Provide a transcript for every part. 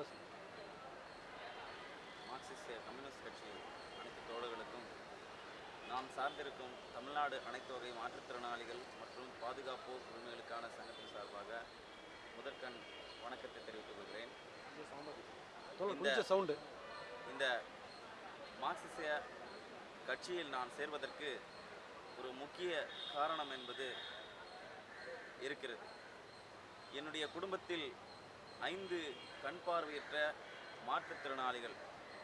பேசுங்க Marxist communist கட்சி அனைத்து தோழர்களுக்கும் நாம் சார்ந்திருக்கும் தமிழ்நாடு அனைத்து வகை மாற்றுத்திறனாளிகள் மற்றும் பாதுகாப்போர் உரிமைகளுக்கான சங்கத்தின் சார்பாக முதற்கண் வணக்கத்தை தெரிவித்துக் கொள்கிறேன். இந்த- சவுண்டு இந்த மார்க்சிச கட்சியில் நான் சேர்வதற்கு ஒரு முக்கிய காரணம் என்பது இருக்கிறது. என்னுடைய குடும்பத்தில் ஐந்து கண் பார்வையற்ற மாற்றுத்திறனாளிகள்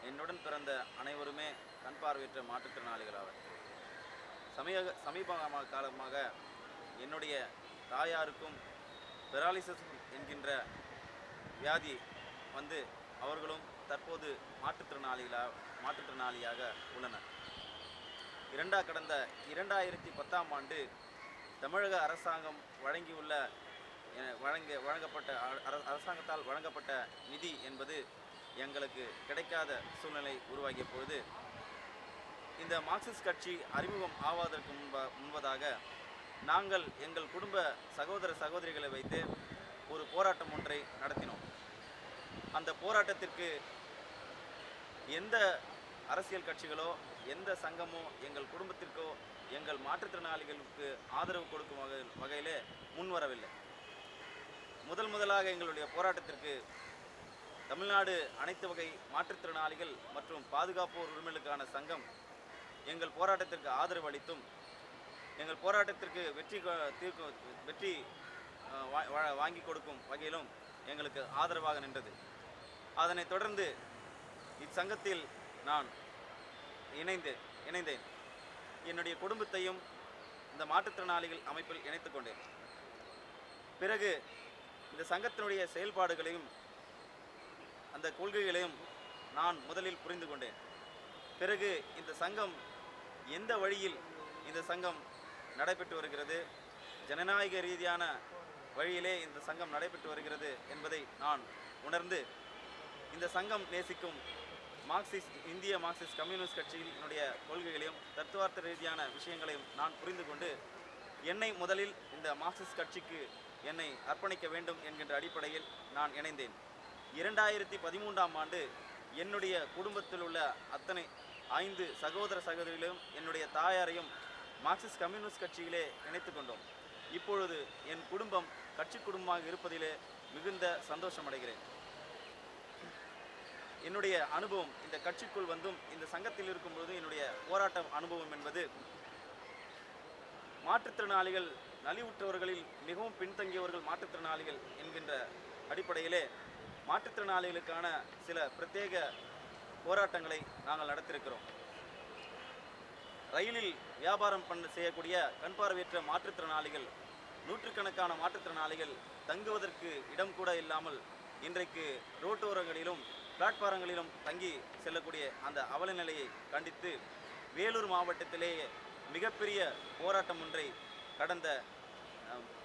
என்னுடன் பிறந்த அனைவருமே கண் பார்வையற்ற மாற்றுத்திறனாளிகள் ஆவர். சமீப சமீப காலமாக என்னுடைய தாயாருக்கும் பெராலிசஸ் என்கின்ற வியாதி வந்து அவர்களும் தற்போது மாற்றுத்திறனாளிகளாக மாற்றுத்திறனாளியாக உள்ளனர். இரண்டா கடந்த இரண்டாயிரத்தி பத்தாம் ஆண்டு தமிழக அரசாங்கம் வழங்கியுள்ள வழங்க வழங்கப்பட்ட அர- அரசாங்கத்தால் வழங்கப்பட்ட நிதி என்பது எங்களுக்கு கிடைக்காத சூழ்நிலை உருவாகிய பொழுது இந்த மார்க்சிஸ்ட் கட்சி அறிமுகம் ஆவதற்கு முன்ப முன்பதாக நாங்கள் எங்கள் குடும்ப சகோதர சகோதரிகளை வைத்து ஒரு போராட்டம் ஒன்றை நடத்தினோம். அந்த போராட்டத்திற்கு எந்த அரசியல் கட்சிகளோ எந்த சங்கமோ எங்கள் குடும்பத்திற்கோ எங்கள் மாற்றுத்திறனாளிகளுக்கு ஆதரவு கொடுக்கும் வகை வகையிலே முன்வரவில்லை. முதல் முதலாக எங்களுடைய போராட்டத்திற்கு தமிழ்நாடு அனைத்து வகை மாற்றுத்திறனாளிகள் மற்றும் பாதுகாப்போர் உரிமைகளுக்கான சங்கம் எங்கள் போராட்டத்திற்கு ஆதரவு அளித்தும் எங்கள் போராட்டத்திற்கு வெற்றி தீர்க்கும் வெற்றி வா- வாங்கி கொடுக்கும் வகையிலும் எங்களுக்கு ஆதரவாக நின்றது. அதனைத் தொடர்ந்து இச்சங்கத்தில் நான் இணைந்து இணைந்தேன். என்னுடைய குடும்பத்தையும் இந்த மாற்றுத்திறனாளிகள் அமைப்பில் இணைத்து கொண்டேன். பிறகு இந்த சங்கத்தினுடைய செயல்பாடுகளையும் அந்த கொள்கைகளையும் நான் முதலில் புரிந்து கொண்டேன். பிறகு இந்த சங்கம் எந்த வழியில் இந்த சங்கம் நடைபெற்று வருகிறது ஜனநாயக ரீதியான வழியிலே இந்த சங்கம் நடைபெற்று வருகிறது என்பதை நான் உணர்ந்து இந்த சங்கம் நேசிக்கும் மார்க்சிஸ்ட் இந்திய மார்க்சிஸ்ட் கம்யூனிஸ்ட் கட்சியினுடைய கொள்கைகளையும் தத்துவார்த்த ரீதியான விஷயங்களையும் நான் புரிந்து கொண்டு என்னை முதலில் இந்த மார்க்சிஸ்ட் கட்சிக்கு என்னை அர்ப்பணிக்க வேண்டும் என்கின்ற அடிப்படையில் நான் இணைந்தேன். இரண்டாயிரத்தி பதிமூன்றாம் ஆண்டு என்னுடைய குடும்பத்தில் உள்ள அத்தனை ஐந்து சகோதர சகோதரிகளையும் என்னுடைய தாயாரையும் மார்க்சிஸ்ட் கம்யூனிஸ்ட் கட்சியிலே இணைத்து கொண்டோம். இப்பொழுது என் குடும்பம் கட்சி குடும்பமாக இருப்பதிலே மிகுந்த சந்தோஷமடைகிறேன். என்னுடைய அனுபவம் இந்த கட்சிக்குள் வந்தும் இந்த சங்கத்தில் இருக்கும்போது என்னுடைய போராட்ட அனுபவம் என்பது மாற்றுத்திறனாளிகள் நலிவுற்றவர்களில் மிகவும் பின்தங்கியவர்கள் மாற்றுத்திறனாளிகள் என்கின்ற அடிப்படையிலே மாற்றுத்திறனாளிகளுக்கான சில பிரத்யேக போராட்டங்களை நாங்கள் நடத்தியிருக்கிறோம். ரயிலில் வியாபாரம் பண்ண செய்யக்கூடிய கண் பார்வையற்ற மாற்றுத்திறனாளிகள் நூற்றுக்கணக்கான மாற்றுத்திறனாளிகள் தங்குவதற்கு இடம் கூட இல்லாமல் இன்றைக்கு ரோட்டோரங்களிலும் பிளாட்பாரங்களிலும் தங்கி செல்லக்கூடிய அந்த அவல நிலையை கண்டித்து வேலூர் மாவட்டத்திலேயே மிகப்பெரிய போராட்டம் ஒன்றை கடந்த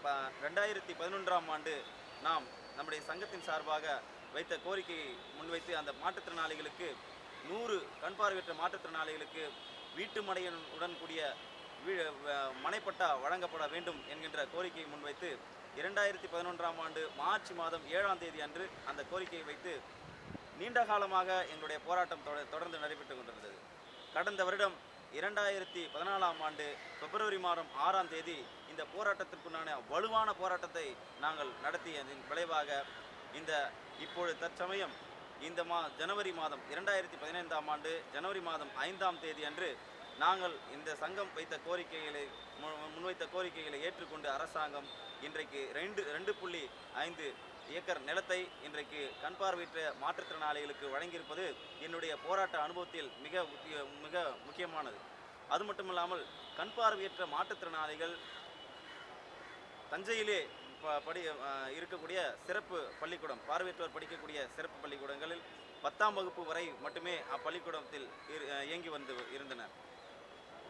ப- ரெண்டாயிரத்தி பதினொன்றாம் ஆண்டு நாம் நம்முடைய சங்கத்தின் சார்பாக வைத்த கோரிக்கையை முன்வைத்து அந்த மாற்றுத்திறனாளிகளுக்கு நூறு கண் பார்வையற்ற மாற்றுத்திறனாளிகளுக்கு வீட்டு மனையுடன் கூடிய வ- மனைப்பட்டா வழங்கப்பட வேண்டும் என்கின்ற கோரிக்கையை முன்வைத்து இரண்டாயிரத்தி பதினொன்றாம் ஆண்டு மார்ச் மாதம் ஏழாம் தேதி அன்று அந்த கோரிக்கையை வைத்து நீண்ட காலமாக எங்களுடைய போராட்டம் தொட- தொடர்ந்து நடைபெற்று கொண்டிருந்தது. கடந்த வருடம் இரண்டாயிரத்தி பதினாலாம் ஆண்டு பிப்ரவரி மாதம் ஆறாம் தேதி இந்த போராட்டத்திற்குண்டான வலுவான போராட்டத்தை நாங்கள் நடத்தியதன் விளைவாக இந்த இப்பொழுது தற்சமயம் இந்த மா ஜனவரி மாதம் இரண்டாயிரத்தி பதினைந்தாம் ஆண்டு ஜனவரி மாதம் ஐந்தாம் தேதி அன்று நாங்கள் இந்த சங்கம் வைத்த கோரிக்கைகளை மு- முன்வைத்த கோரிக்கைகளை ஏற்றுக்கொண்டு அரசாங்கம் இன்றைக்கு ரெண்டு ரெண்டு புள்ளி ஐந்து ஏக்கர் நிலத்தை இன்றைக்கு கண் பார்வையற்ற மாற்றுத்திறனாளிகளுக்கு வழங்கியிருப்பது என்னுடைய போராட்ட அனுபவத்தில் மிக முக்கிய மிக முக்கியமானது. அது மட்டுமில்லாமல் கண் பார்வையற்ற மாற்றுத்திறனாளிகள் தஞ்சையிலே ப- படி இருக்கக்கூடிய சிறப்பு பள்ளிக்கூடம் பார்வையற்றோர் படிக்கக்கூடிய சிறப்பு பள்ளிக்கூடங்களில் பத்தாம் வகுப்பு வரை மட்டுமே அப்பள்ளிக்கூடத்தில் இயங்கி வந்து இருந்தனர்.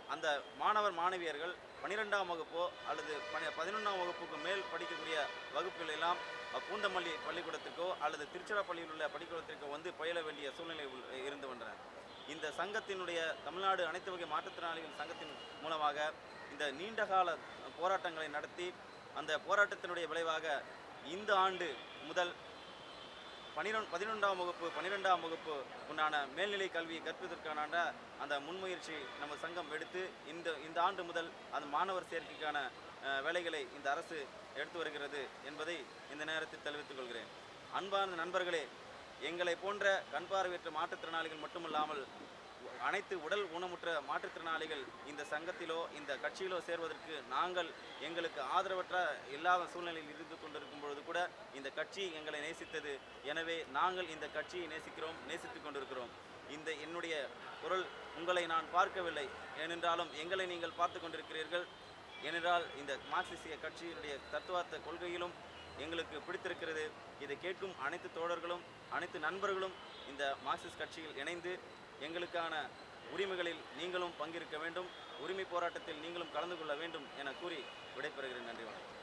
அந்த மாணவர் மாணவியர்கள் பன்னிரெண்டாம் வகுப்போ அல்லது பதினொன்றாம் வகுப்புக்கு மேல் படிக்கக்கூடிய வகுப்புகள் எல்லாம் பூந்தமல்லி பள்ளிக்கூடத்திற்கோ அல்லது திருச்சிராப்பள்ளியில் உள்ள பள்ளிக்கூடத்திற்கோ வந்து பயில வேண்டிய சூழ்நிலை இருந்து வந்தன. இந்த சங்கத்தினுடைய தமிழ்நாடு அனைத்து வகை மாற்றுத்திறனாளிகள் சங்கத்தின் மூலமாக இந்த நீண்டகால போராட்டங்களை நடத்தி அந்த போராட்டத்தினுடைய விளைவாக இந்த ஆண்டு முதல் பனிரெண்டு பதினொன்றாம் வகுப்பு பன்னிரெண்டாம் வகுப்பு உண்டான மேல்நிலை கல்வி கற்பதற்கான அந்த முன்முயற்சி நம்ம சங்கம் எடுத்து இந்த இந்த ஆண்டு முதல் அந்த மாணவர் சேர்க்கைக்கான வேலைகளை இந்த அரசு எடுத்து வருகிறது என்பதை இந்த நேரத்தில் தெரிவித்துக் கொள்கிறேன். அன்பார்ந்த நண்பர்களே எங்களை போன்ற கண்பார்வையற்ற மாற்றுத்திறனாளிகள் மட்டுமல்லாமல் அனைத்து உடல் ஊனமுற்ற மாற்றுத்திறனாளிகள் இந்த சங்கத்திலோ இந்த கட்சியிலோ சேர்வதற்கு நாங்கள் எங்களுக்கு ஆதரவற்ற இல்லாத சூழ்நிலையில் இருந்து கொண்டிருக்கும் பொழுது கூட இந்த கட்சி எங்களை நேசித்தது. எனவே நாங்கள் இந்த கட்சியை நேசிக்கிறோம் நேசித்து கொண்டிருக்கிறோம். இந்த என்னுடைய குரல் உங்களை நான் பார்க்கவில்லை. ஏனென்றாலும் எங்களை நீங்கள் பார்த்து கொண்டிருக்கிறீர்கள். ஏனென்றால் இந்த மார்க்சிசிய கட்சியினுடைய தத்துவார்த்த கொள்கையிலும் எங்களுக்கு பிடித்திருக்கிறது. இதை கேட்கும் அனைத்து தோழர்களும் அனைத்து நண்பர்களும் இந்த மார்க்சிஸ்ட் கட்சியில் இணைந்து எங்களுக்கான உரிமைகளில் நீங்களும் பங்கேற்க வேண்டும். உரிமை போராட்டத்தில் நீங்களும் கலந்து கொள்ள வேண்டும் என கூறி விடைபெறுகிறேன். நன்றி வணக்கம்.